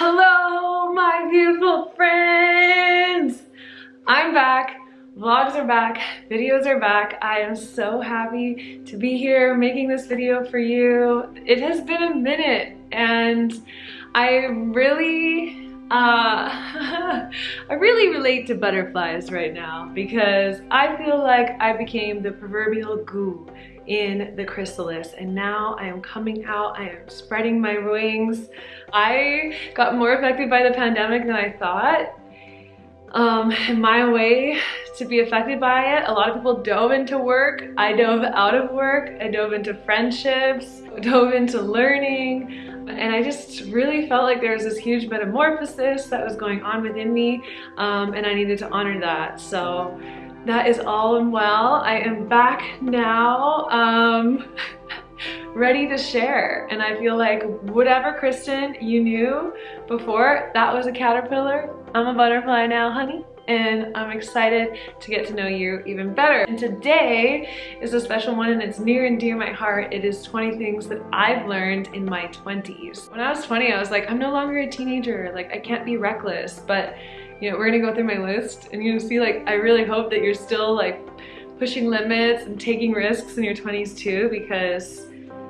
Hello, my beautiful friends! I'm back. Vlogs are back, videos are back. I am so happy to be here making this video for you. It has been a minute and I really, uh, I really relate to butterflies right now because I feel like I became the proverbial goo in the chrysalis and now I am coming out, I am spreading my wings. I got more affected by the pandemic than I thought. Um, my way to be affected by it, a lot of people dove into work. I dove out of work. I dove into friendships, dove into learning. And I just really felt like there was this huge metamorphosis that was going on within me um, and I needed to honor that. So that is all and well. I am back now, um, ready to share. And I feel like whatever Kristen you knew before, that was a caterpillar. I'm a butterfly now, honey and I'm excited to get to know you even better. And today is a special one and it's near and dear my heart. It is 20 things that I've learned in my 20s. When I was 20, I was like, I'm no longer a teenager. Like, I can't be reckless. But you know, we're gonna go through my list and you'll see like, I really hope that you're still like pushing limits and taking risks in your 20s too because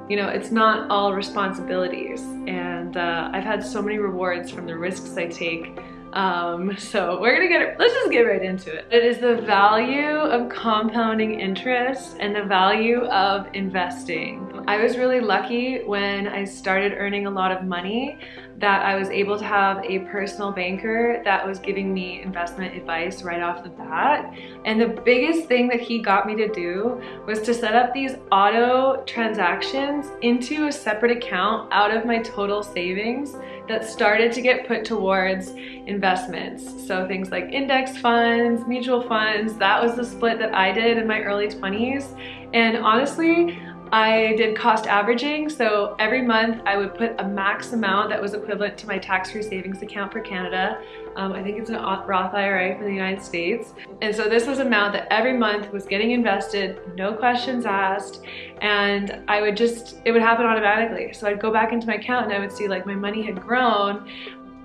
you know, it's not all responsibilities. And uh, I've had so many rewards from the risks I take um, so we're gonna get it, let's just get right into it. It is the value of compounding interest and the value of investing. I was really lucky when I started earning a lot of money that I was able to have a personal banker that was giving me investment advice right off the bat. And the biggest thing that he got me to do was to set up these auto transactions into a separate account out of my total savings that started to get put towards investments. So things like index funds, mutual funds, that was the split that I did in my early 20s. And honestly, I did cost averaging, so every month I would put a max amount that was equivalent to my tax-free savings account for Canada. Um, I think it's an Roth IRA for the United States. And so this was an amount that every month was getting invested, no questions asked, and I would just, it would happen automatically. So I'd go back into my account and I would see like my money had grown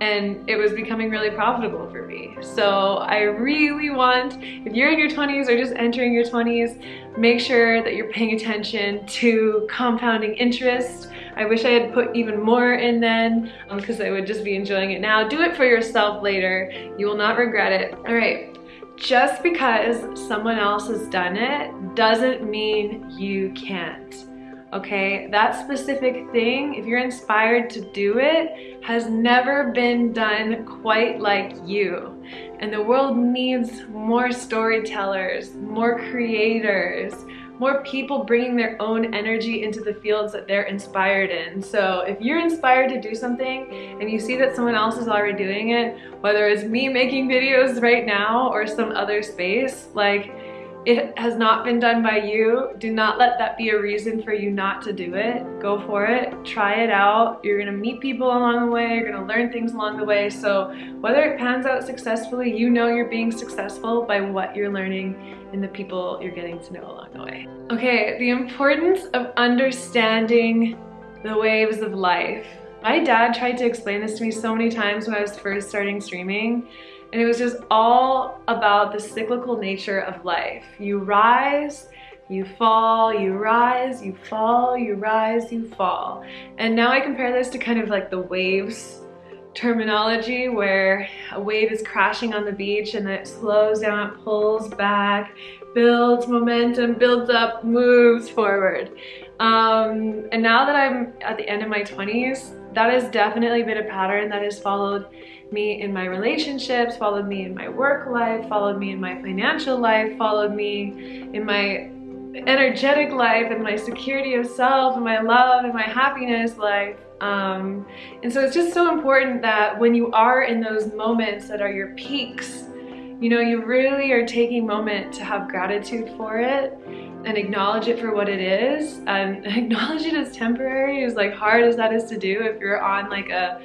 and it was becoming really profitable for me. So I really want, if you're in your 20s or just entering your 20s, make sure that you're paying attention to compounding interest. I wish I had put even more in then because um, I would just be enjoying it now. Do it for yourself later. You will not regret it. All right, just because someone else has done it doesn't mean you can't okay? That specific thing, if you're inspired to do it, has never been done quite like you. And the world needs more storytellers, more creators, more people bringing their own energy into the fields that they're inspired in. So if you're inspired to do something and you see that someone else is already doing it, whether it's me making videos right now or some other space, like it has not been done by you, do not let that be a reason for you not to do it. Go for it, try it out. You're gonna meet people along the way, you're gonna learn things along the way. So whether it pans out successfully, you know you're being successful by what you're learning and the people you're getting to know along the way. Okay, the importance of understanding the waves of life. My dad tried to explain this to me so many times when I was first starting streaming and it was just all about the cyclical nature of life. You rise, you fall, you rise, you fall, you rise, you fall. And now I compare this to kind of like the waves terminology where a wave is crashing on the beach and then it slows down, it pulls back, builds momentum, builds up, moves forward. Um, and now that I'm at the end of my 20s, that has definitely been a pattern that has followed me in my relationships, followed me in my work life, followed me in my financial life, followed me in my energetic life and my security of self and my love and my happiness life. Um, and so it's just so important that when you are in those moments that are your peaks, you know, you really are taking moment to have gratitude for it and acknowledge it for what it is and acknowledge it as temporary as like hard as that is to do if you're on like a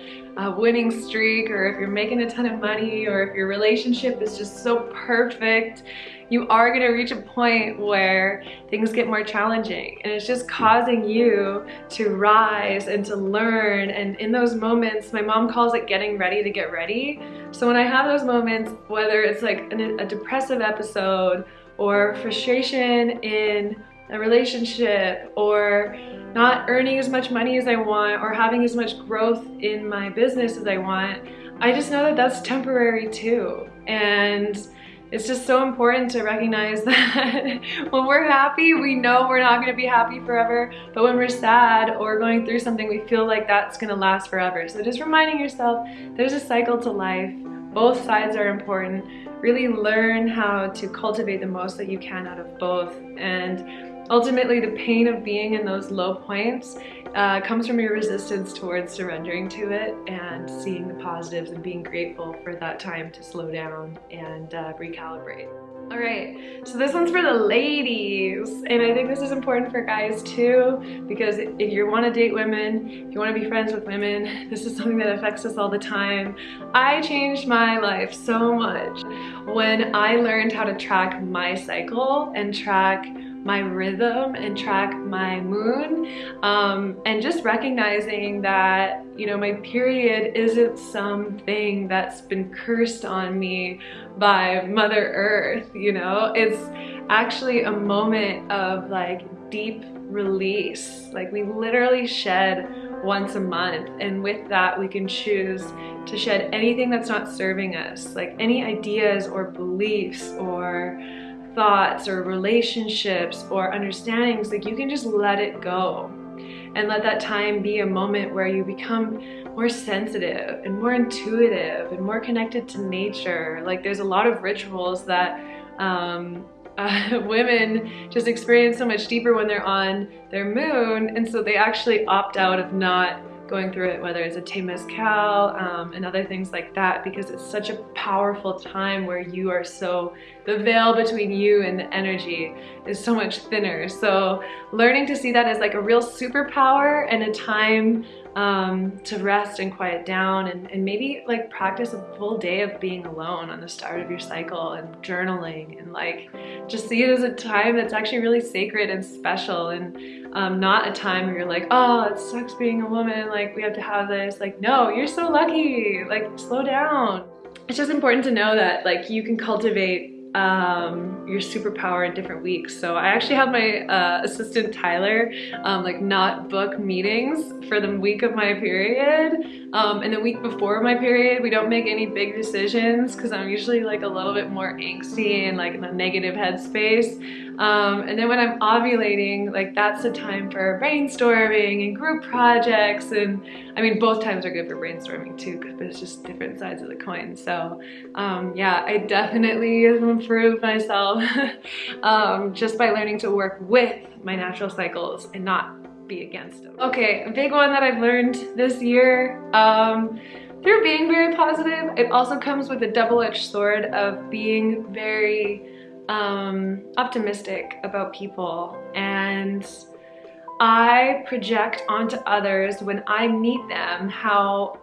a winning streak or if you're making a ton of money or if your relationship is just so perfect, you are going to reach a point where things get more challenging. And it's just causing you to rise and to learn. And in those moments my mom calls it getting ready to get ready. So when I have those moments whether it's like a depressive episode or frustration in a relationship or not earning as much money as I want or having as much growth in my business as I want, I just know that that's temporary too. And it's just so important to recognize that when we're happy, we know we're not gonna be happy forever, but when we're sad or going through something, we feel like that's gonna last forever. So just reminding yourself, there's a cycle to life. Both sides are important. Really learn how to cultivate the most that you can out of both. And Ultimately, the pain of being in those low points uh, comes from your resistance towards surrendering to it and seeing the positives and being grateful for that time to slow down and uh, recalibrate. All right, so this one's for the ladies, and I think this is important for guys too, because if you want to date women, if you want to be friends with women, this is something that affects us all the time. I changed my life so much when I learned how to track my cycle and track my rhythm and track my moon um, and just recognizing that you know my period isn't something that's been cursed on me by mother earth you know? It's actually a moment of like deep release. Like we literally shed once a month and with that we can choose to shed anything that's not serving us. Like any ideas or beliefs or thoughts or relationships or understandings, like you can just let it go and let that time be a moment where you become more sensitive and more intuitive and more connected to nature. Like there's a lot of rituals that um, uh, women just experience so much deeper when they're on their moon and so they actually opt out of not going through it, whether it's a Temazcal um, and other things like that, because it's such a powerful time where you are so, the veil between you and the energy is so much thinner. So learning to see that as like a real superpower and a time um, to rest and quiet down and, and maybe like practice a full day of being alone on the start of your cycle and journaling and like just see it as a time that's actually really sacred and special and um, not a time where you're like, oh, it sucks being a woman, like we have to have this. Like, no, you're so lucky, like slow down. It's just important to know that like you can cultivate um, your superpower in different weeks. So I actually have my uh, assistant Tyler um, like not book meetings for the week of my period. Um, and the week before my period, we don't make any big decisions because I'm usually like a little bit more angsty and like in a negative headspace. Um, and then when I'm ovulating, like that's the time for brainstorming and group projects. And I mean, both times are good for brainstorming too, but it's just different sides of the coin. So um, yeah, I definitely improved myself um, just by learning to work with my natural cycles and not be against them. Okay, a big one that I've learned this year, um, through being very positive, it also comes with a double-edged sword of being very um, optimistic about people and I project onto others when I meet them how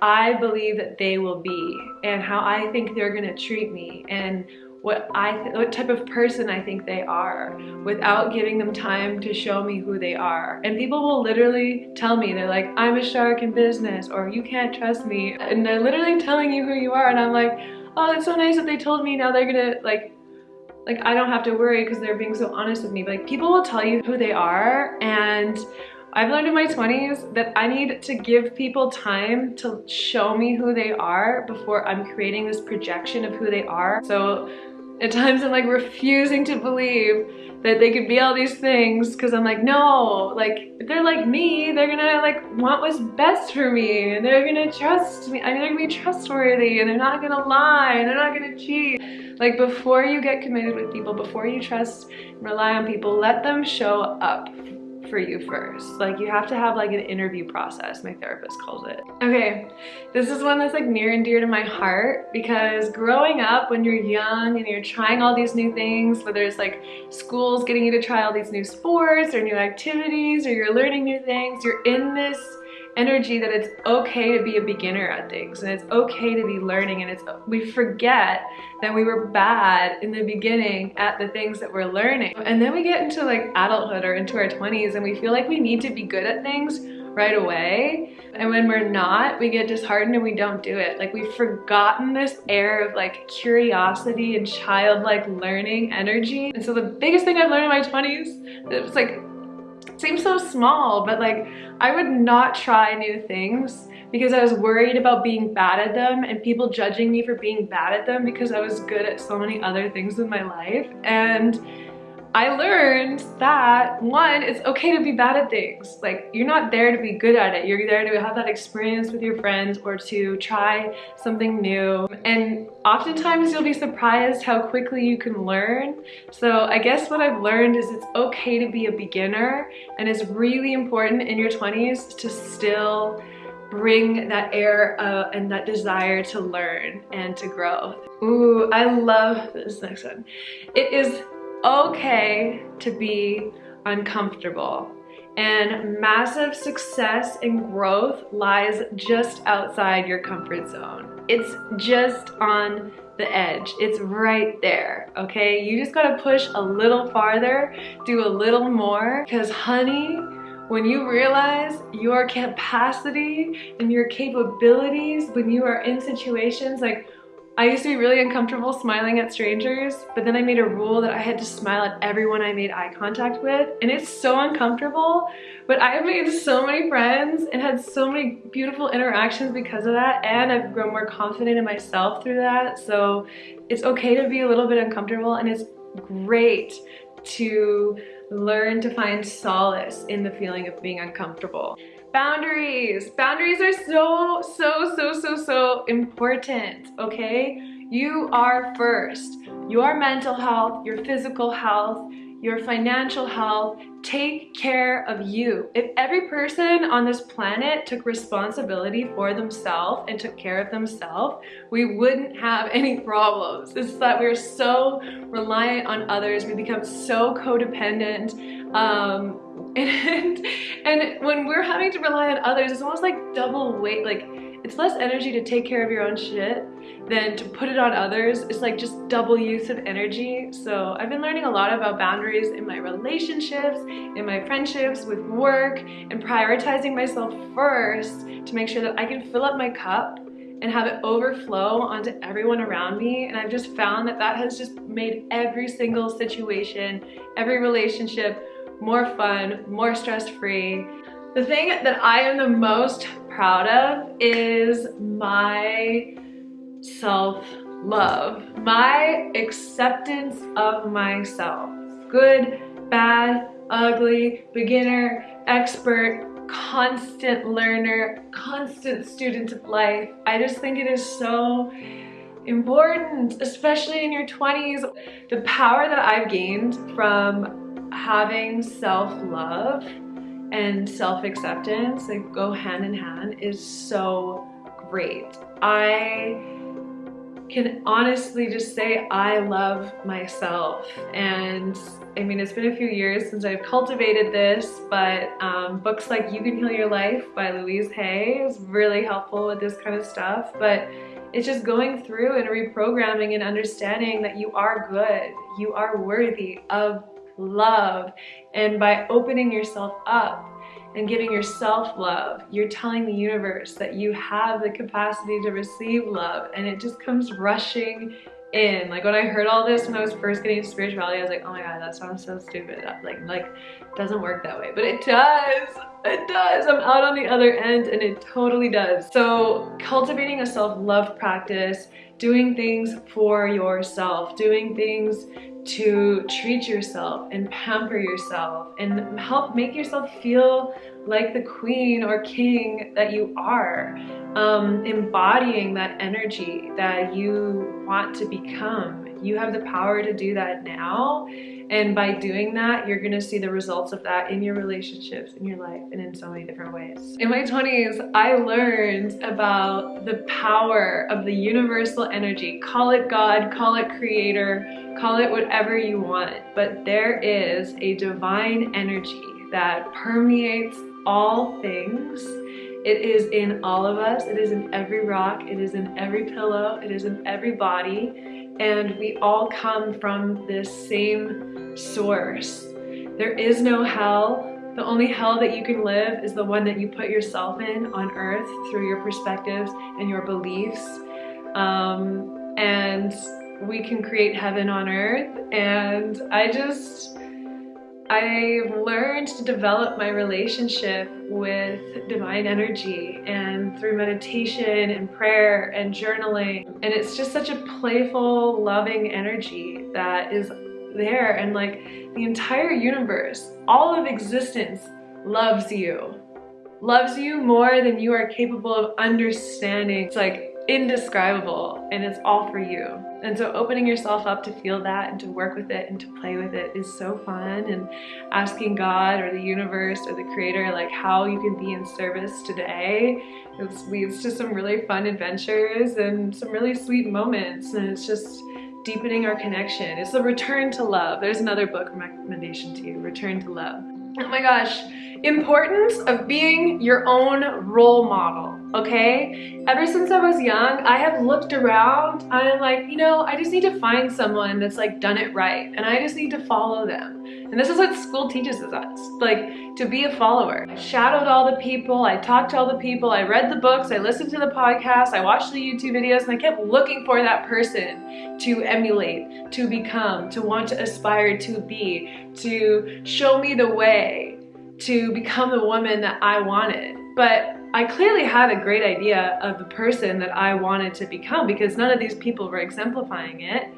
I believe that they will be and how I think they're gonna treat me and what I what type of person I think they are without giving them time to show me who they are. And people will literally tell me, they're like, I'm a shark in business or you can't trust me. And they're literally telling you who you are and I'm like, oh, it's so nice that they told me now they're gonna like like I don't have to worry because they're being so honest with me. But, like people will tell you who they are and I've learned in my 20s that I need to give people time to show me who they are before I'm creating this projection of who they are. So at times I'm like refusing to believe that they could be all these things because I'm like, no, like if they're like me, they're gonna like want what's best for me and they're gonna trust me. I mean, they're gonna be trustworthy and they're not gonna lie and they're not gonna cheat. Like before you get committed with people, before you trust and rely on people, let them show up for you first. Like you have to have like an interview process, my therapist calls it. Okay, this is one that's like near and dear to my heart because growing up when you're young and you're trying all these new things, whether it's like schools getting you to try all these new sports or new activities or you're learning new things, you're in this energy that it's okay to be a beginner at things and it's okay to be learning and it's we forget that we were bad in the beginning at the things that we're learning. And then we get into like adulthood or into our 20s and we feel like we need to be good at things right away. And when we're not we get disheartened and we don't do it. Like we've forgotten this air of like curiosity and childlike learning energy. And so the biggest thing I've learned in my 20s it was like seems so small, but like I would not try new things because I was worried about being bad at them and people judging me for being bad at them because I was good at so many other things in my life. And I learned that one, it's okay to be bad at things. Like you're not there to be good at it. You're there to have that experience with your friends or to try something new. And oftentimes you'll be surprised how quickly you can learn. So I guess what I've learned is it's okay to be a beginner and it's really important in your 20s to still bring that air uh, and that desire to learn and to grow. Ooh, I love this next one. It is okay to be uncomfortable. And massive success and growth lies just outside your comfort zone. It's just on the edge. It's right there, okay? You just gotta push a little farther, do a little more, because honey, when you realize your capacity and your capabilities when you are in situations like I used to be really uncomfortable smiling at strangers, but then I made a rule that I had to smile at everyone I made eye contact with, and it's so uncomfortable, but I have made so many friends and had so many beautiful interactions because of that, and I've grown more confident in myself through that, so it's okay to be a little bit uncomfortable, and it's great to learn to find solace in the feeling of being uncomfortable. Boundaries. Boundaries are so, so, so, so, so important, okay? You are first. Your mental health, your physical health, your financial health, take care of you. If every person on this planet took responsibility for themselves and took care of themselves, we wouldn't have any problems. It's that we're so reliant on others. We become so codependent. Um, and and when we're having to rely on others it's almost like double weight like it's less energy to take care of your own shit than to put it on others. It's like just double use of energy. So I've been learning a lot about boundaries in my relationships in my friendships with work and prioritizing myself first to make sure that I can fill up my cup and have it overflow onto everyone around me. And I've just found that that has just made every single situation every relationship more fun, more stress-free. The thing that I am the most proud of is my self-love, my acceptance of myself. Good, bad, ugly, beginner, expert, constant learner, constant student of life. I just think it is so important, especially in your 20s. The power that I've gained from having self-love and self-acceptance that go hand in hand is so great. I can honestly just say I love myself and I mean it's been a few years since I've cultivated this but um, books like You Can Heal Your Life by Louise Hay is really helpful with this kind of stuff but it's just going through and reprogramming and understanding that you are good you are worthy of love. And by opening yourself up and giving yourself love, you're telling the universe that you have the capacity to receive love and it just comes rushing in. Like when I heard all this when I was first getting into spirituality, I was like, oh my god, that sounds so stupid. Like, like doesn't work that way, but it does. It does. I'm out on the other end and it totally does. So cultivating a self-love practice, doing things for yourself, doing things to treat yourself and pamper yourself and help make yourself feel like the queen or king that you are. Um, embodying that energy that you want to become. You have the power to do that now. And by doing that, you're gonna see the results of that in your relationships, in your life, and in so many different ways. In my 20s, I learned about the power of the universal energy. Call it God, call it creator, call it whatever you want. But there is a divine energy that permeates all things It is in all of us. It is in every rock. It is in every pillow. It is in every body. And we all come from this same source. There is no hell. The only hell that you can live is the one that you put yourself in on earth through your perspectives and your beliefs. Um, and we can create heaven on earth. And I just, I've learned to develop my relationship with divine energy and through meditation and prayer and journaling. And it's just such a playful, loving energy that is there and like the entire universe, all of existence loves you. Loves you more than you are capable of understanding. It's like indescribable and it's all for you. And so opening yourself up to feel that and to work with it and to play with it is so fun and asking God or the universe or the creator like how you can be in service today it leads to some really fun adventures and some really sweet moments and it's just deepening our connection. It's the return to love. There's another book recommendation to you, Return to Love. Oh my gosh, importance of being your own role model okay? Ever since I was young, I have looked around I'm like, you know, I just need to find someone that's like done it right and I just need to follow them. And this is what school teaches us, like to be a follower. I shadowed all the people, I talked to all the people, I read the books, I listened to the podcasts, I watched the YouTube videos and I kept looking for that person to emulate, to become, to want to aspire to be, to show me the way to become the woman that I wanted. But I clearly had a great idea of the person that I wanted to become because none of these people were exemplifying it.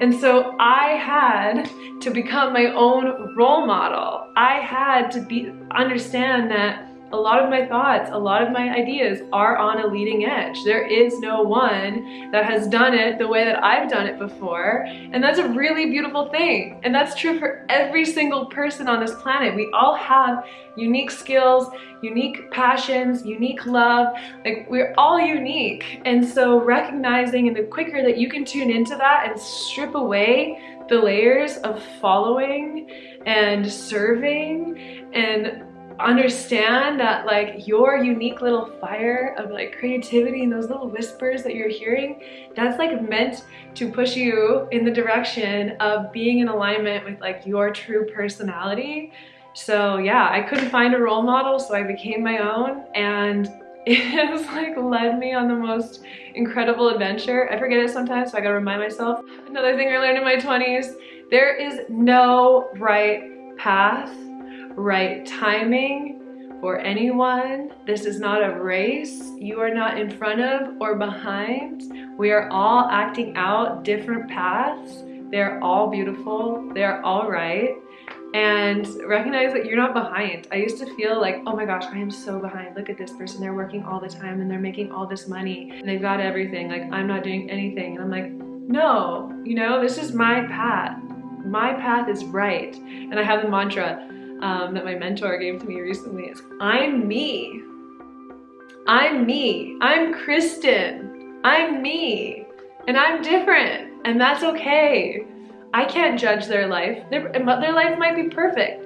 And so I had to become my own role model. I had to be understand that a lot of my thoughts, a lot of my ideas are on a leading edge. There is no one that has done it the way that I've done it before. And that's a really beautiful thing. And that's true for every single person on this planet. We all have unique skills, unique passions, unique love. Like we're all unique. And so recognizing and the quicker that you can tune into that and strip away the layers of following and serving and understand that like your unique little fire of like creativity and those little whispers that you're hearing that's like meant to push you in the direction of being in alignment with like your true personality. So yeah I couldn't find a role model so I became my own and it has like led me on the most incredible adventure. I forget it sometimes so I gotta remind myself. Another thing I learned in my 20s there is no right path right timing for anyone. This is not a race. You are not in front of or behind. We are all acting out different paths. They're all beautiful. They're all right. And recognize that you're not behind. I used to feel like, oh my gosh, I am so behind. Look at this person. They're working all the time and they're making all this money and they've got everything. Like, I'm not doing anything. And I'm like, no, you know, this is my path. My path is right. And I have the mantra, um, that my mentor gave to me recently is I'm me. I'm me. I'm Kristen. I'm me. And I'm different. And that's okay. I can't judge their life. Their, their life might be perfect.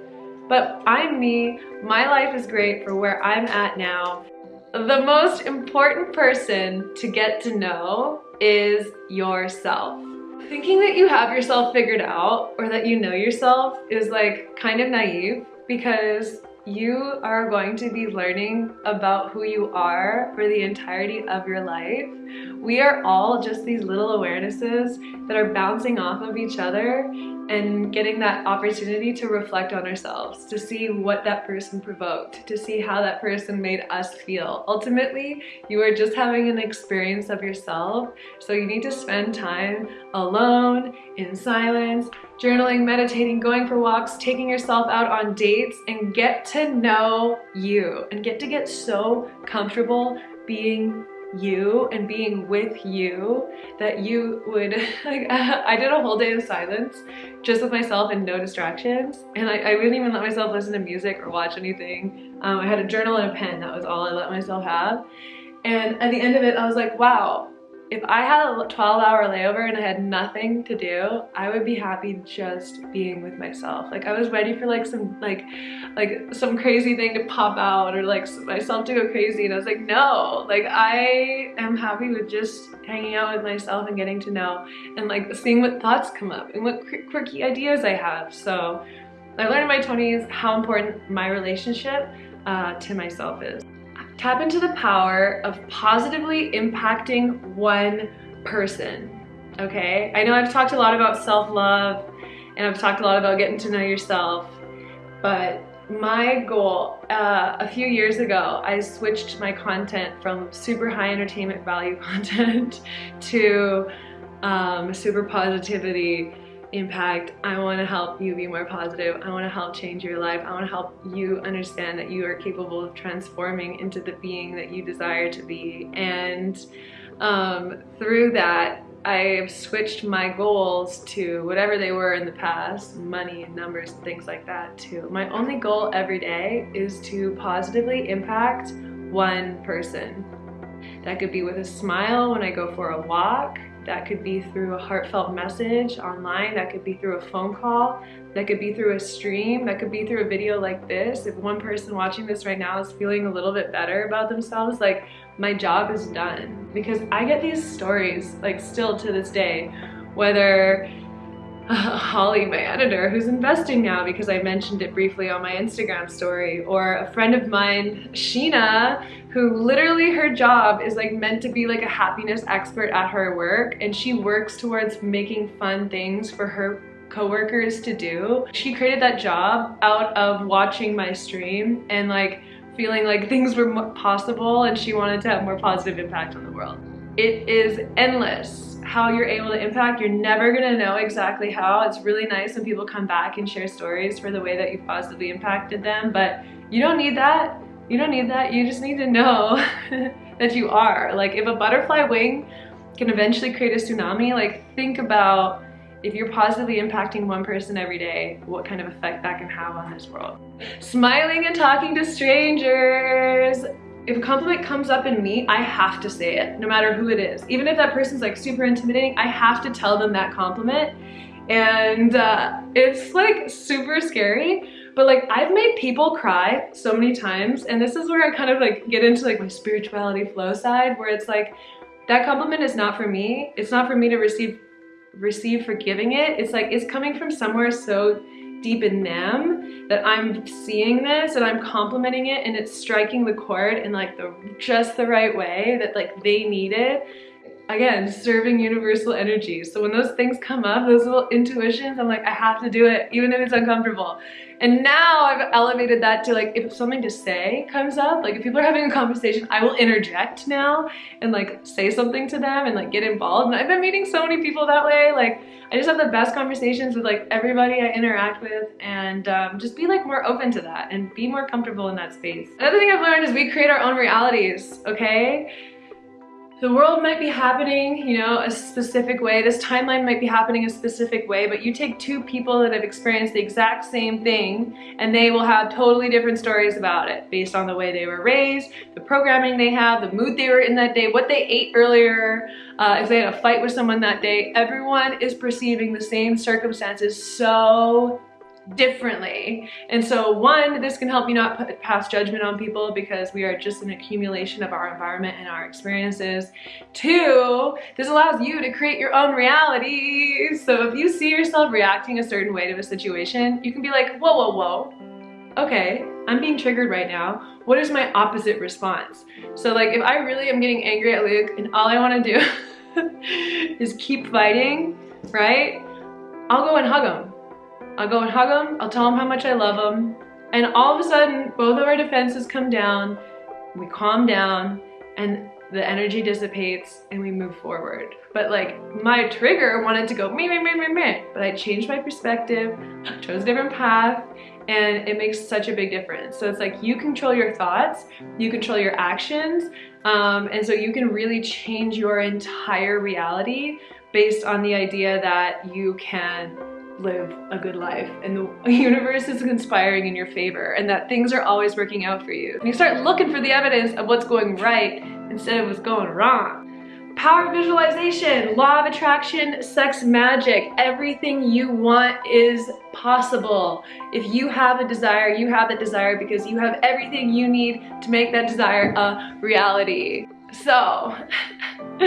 But I'm me. My life is great for where I'm at now. The most important person to get to know is yourself. Thinking that you have yourself figured out or that you know yourself is like kind of naive because you are going to be learning about who you are for the entirety of your life. We are all just these little awarenesses that are bouncing off of each other and getting that opportunity to reflect on ourselves, to see what that person provoked, to see how that person made us feel. Ultimately, you are just having an experience of yourself, so you need to spend time alone, in silence, journaling, meditating, going for walks, taking yourself out on dates, and get to know you and get to get so comfortable being you and being with you that you would like I did a whole day of silence just with myself and no distractions and I, I wouldn't even let myself listen to music or watch anything. Um, I had a journal and a pen that was all I let myself have. And at the end of it I was like wow if I had a 12 hour layover and I had nothing to do, I would be happy just being with myself. Like I was ready for like some like like some crazy thing to pop out or like myself to go crazy and I was like no like I am happy with just hanging out with myself and getting to know and like seeing what thoughts come up and what quirky ideas I have. So I learned in my 20s how important my relationship uh, to myself is. Tap into the power of positively impacting one person, okay? I know I've talked a lot about self-love and I've talked a lot about getting to know yourself, but my goal, uh, a few years ago, I switched my content from super high entertainment value content to um, super positivity impact. I want to help you be more positive. I want to help change your life. I want to help you understand that you are capable of transforming into the being that you desire to be. And um, through that, I've switched my goals to whatever they were in the past, money and numbers and things like that too. My only goal every day is to positively impact one person. That could be with a smile when I go for a walk, that could be through a heartfelt message online. That could be through a phone call. That could be through a stream. That could be through a video like this. If one person watching this right now is feeling a little bit better about themselves, like my job is done. Because I get these stories like still to this day, whether Holly, my editor, who's investing now because I mentioned it briefly on my Instagram story, or a friend of mine, Sheena, who literally her job is like meant to be like a happiness expert at her work and she works towards making fun things for her coworkers to do. She created that job out of watching my stream and like feeling like things were possible and she wanted to have more positive impact on the world. It is endless how you're able to impact. You're never gonna know exactly how. It's really nice when people come back and share stories for the way that you positively impacted them, but you don't need that. You don't need that. You just need to know that you are. Like if a butterfly wing can eventually create a tsunami, like think about if you're positively impacting one person every day, what kind of effect that can have on this world. Smiling and talking to strangers if a compliment comes up in me, I have to say it, no matter who it is. Even if that person's like super intimidating, I have to tell them that compliment. And uh, it's like super scary, but like I've made people cry so many times. And this is where I kind of like get into like my spirituality flow side, where it's like, that compliment is not for me. It's not for me to receive receive for giving it. It's like, it's coming from somewhere so deep in them that I'm seeing this and I'm complimenting it and it's striking the chord in like the just the right way that like they need it again, serving universal energy. So when those things come up, those little intuitions, I'm like, I have to do it, even if it's uncomfortable. And now I've elevated that to like, if something to say comes up, like if people are having a conversation, I will interject now and like say something to them and like get involved. And I've been meeting so many people that way. Like I just have the best conversations with like everybody I interact with and um, just be like more open to that and be more comfortable in that space. Another thing I've learned is we create our own realities, okay? The world might be happening, you know, a specific way. This timeline might be happening a specific way, but you take two people that have experienced the exact same thing and they will have totally different stories about it based on the way they were raised, the programming they have, the mood they were in that day, what they ate earlier, uh, if they had a fight with someone that day. Everyone is perceiving the same circumstances so differently. And so one, this can help you not put, pass judgment on people because we are just an accumulation of our environment and our experiences. Two, this allows you to create your own reality. So if you see yourself reacting a certain way to a situation, you can be like, whoa, whoa, whoa. Okay, I'm being triggered right now. What is my opposite response? So like if I really am getting angry at Luke and all I wanna do is keep fighting, right? I'll go and hug him I'll go and hug him, I'll tell him how much I love him, and all of a sudden, both of our defenses come down, we calm down, and the energy dissipates and we move forward. But like my trigger wanted to go me, me, me, me, me, but I changed my perspective, chose a different path, and it makes such a big difference. So it's like you control your thoughts, you control your actions, um, and so you can really change your entire reality based on the idea that you can live a good life and the universe is conspiring in your favor and that things are always working out for you. And you start looking for the evidence of what's going right instead of what's going wrong. Power visualization, law of attraction, sex magic. Everything you want is possible. If you have a desire, you have that desire because you have everything you need to make that desire a reality. So,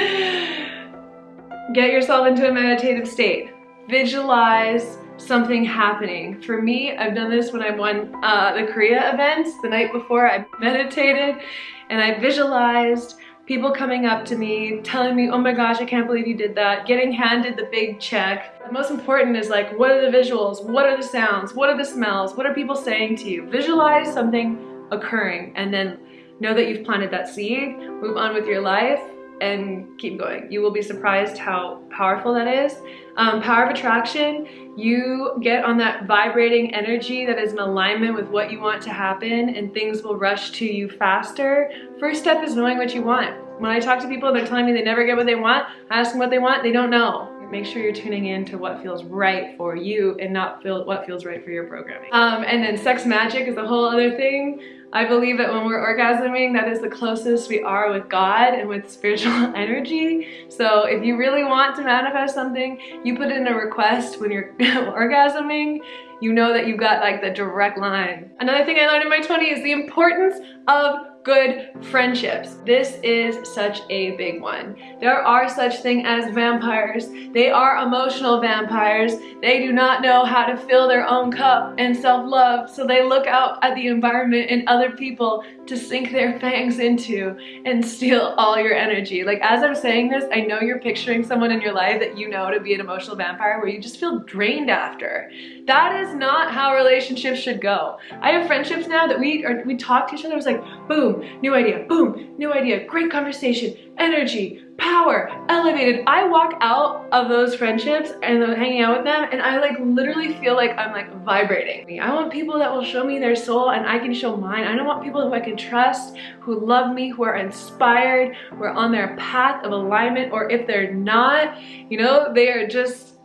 get yourself into a meditative state. Visualize something happening. For me, I've done this when I won uh, the Korea events the night before. I meditated and I visualized people coming up to me, telling me, oh my gosh, I can't believe you did that, getting handed the big check. The most important is like, what are the visuals? What are the sounds? What are the smells? What are people saying to you? Visualize something occurring and then know that you've planted that seed, move on with your life, and keep going. You will be surprised how powerful that is. Um, power of attraction, you get on that vibrating energy that is in alignment with what you want to happen and things will rush to you faster. First step is knowing what you want. When I talk to people, they're telling me they never get what they want. I ask them what they want, they don't know. Make sure you're tuning in to what feels right for you and not feel what feels right for your programming. Um, and then sex magic is a whole other thing. I believe that when we're orgasming, that is the closest we are with God and with spiritual energy. So if you really want to manifest something, you put in a request when you're orgasming, you know that you've got like the direct line. Another thing I learned in my 20s is the importance of good friendships. This is such a big one. There are such thing as vampires. They are emotional vampires. They do not know how to fill their own cup and self-love, so they look out at the environment and other people to sink their fangs into and steal all your energy. Like as I'm saying this, I know you're picturing someone in your life that you know to be an emotional vampire where you just feel drained after. That is not how relationships should go. I have friendships now that we are, we talk to each other, it's like, boom, new idea, boom, new idea, great conversation, energy, power, elevated. I walk out of those friendships and hanging out with them and I like literally feel like I'm like vibrating. I want people that will show me their soul and I can show mine. I don't want people who I can trust, who love me, who are inspired, who are on their path of alignment or if they're not, you know, they are just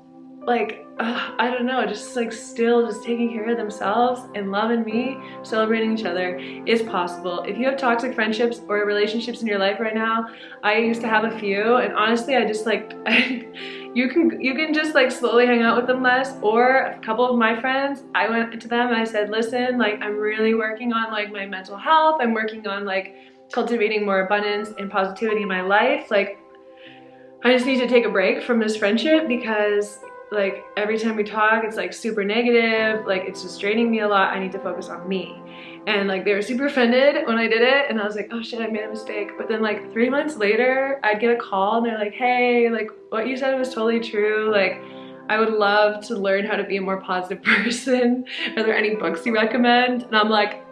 like uh, I don't know, just like still just taking care of themselves and loving me, celebrating each other is possible. If you have toxic friendships or relationships in your life right now, I used to have a few and honestly I just like, you can you can just like slowly hang out with them less or a couple of my friends, I went to them and I said, listen, like I'm really working on like my mental health, I'm working on like cultivating more abundance and positivity in my life, like I just need to take a break from this friendship because like every time we talk it's like super negative like it's just draining me a lot I need to focus on me and like they were super offended when I did it and I was like oh shit I made a mistake but then like three months later I'd get a call and they're like hey like what you said was totally true like I would love to learn how to be a more positive person are there any books you recommend and I'm like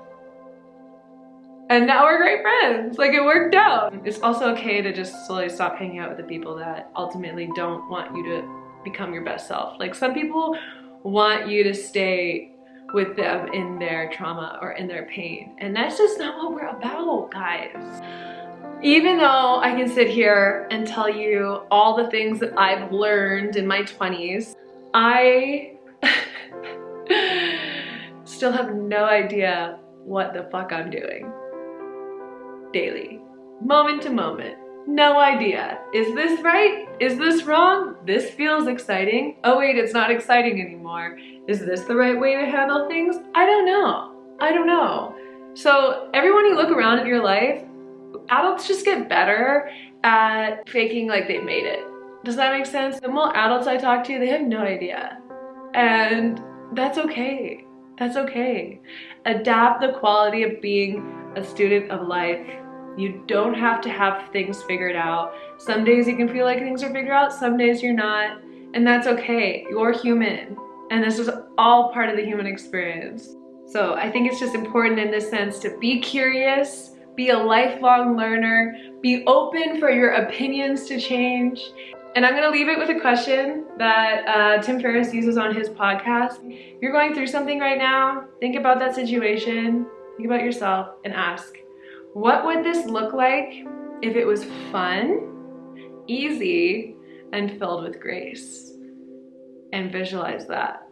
and now we're great friends. Like it worked out. It's also okay to just slowly stop hanging out with the people that ultimately don't want you to become your best self. Like some people want you to stay with them in their trauma or in their pain. And that's just not what we're about, guys. Even though I can sit here and tell you all the things that I've learned in my 20s, I still have no idea what the fuck I'm doing daily, moment to moment. No idea. Is this right? Is this wrong? This feels exciting. Oh wait, it's not exciting anymore. Is this the right way to handle things? I don't know. I don't know. So everyone you look around in your life, adults just get better at faking like they made it. Does that make sense? The more adults I talk to, they have no idea. And that's okay. That's okay. Adapt the quality of being a student of life you don't have to have things figured out. Some days you can feel like things are figured out, some days you're not, and that's okay. You're human, and this is all part of the human experience. So I think it's just important in this sense to be curious, be a lifelong learner, be open for your opinions to change. And I'm gonna leave it with a question that uh, Tim Ferriss uses on his podcast. You're going through something right now, think about that situation, think about yourself, and ask, what would this look like if it was fun, easy, and filled with grace? And visualize that.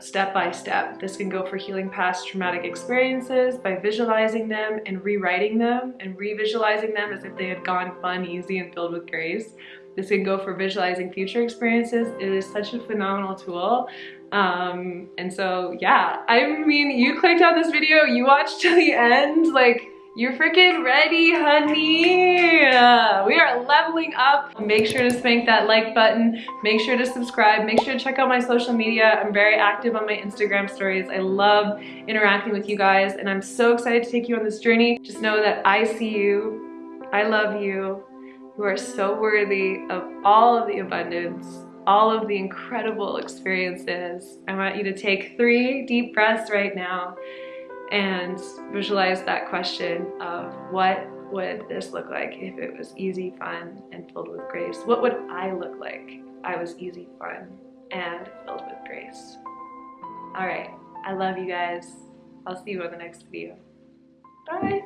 step by step. This can go for healing past traumatic experiences by visualizing them and rewriting them and re-visualizing them as if they had gone fun, easy, and filled with grace. This can go for visualizing future experiences. It is such a phenomenal tool. Um, and so yeah, I mean, you clicked on this video, you watched to the end, like you're freaking ready, honey. we are leveling up. Make sure to spank that like button. Make sure to subscribe. Make sure to check out my social media. I'm very active on my Instagram stories. I love interacting with you guys and I'm so excited to take you on this journey. Just know that I see you. I love you. You are so worthy of all of the abundance, all of the incredible experiences. I want you to take three deep breaths right now and visualize that question of what would this look like if it was easy, fun, and filled with grace? What would I look like if I was easy, fun, and filled with grace? All right, I love you guys. I'll see you on the next video. Bye.